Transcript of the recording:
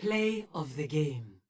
Play of the game.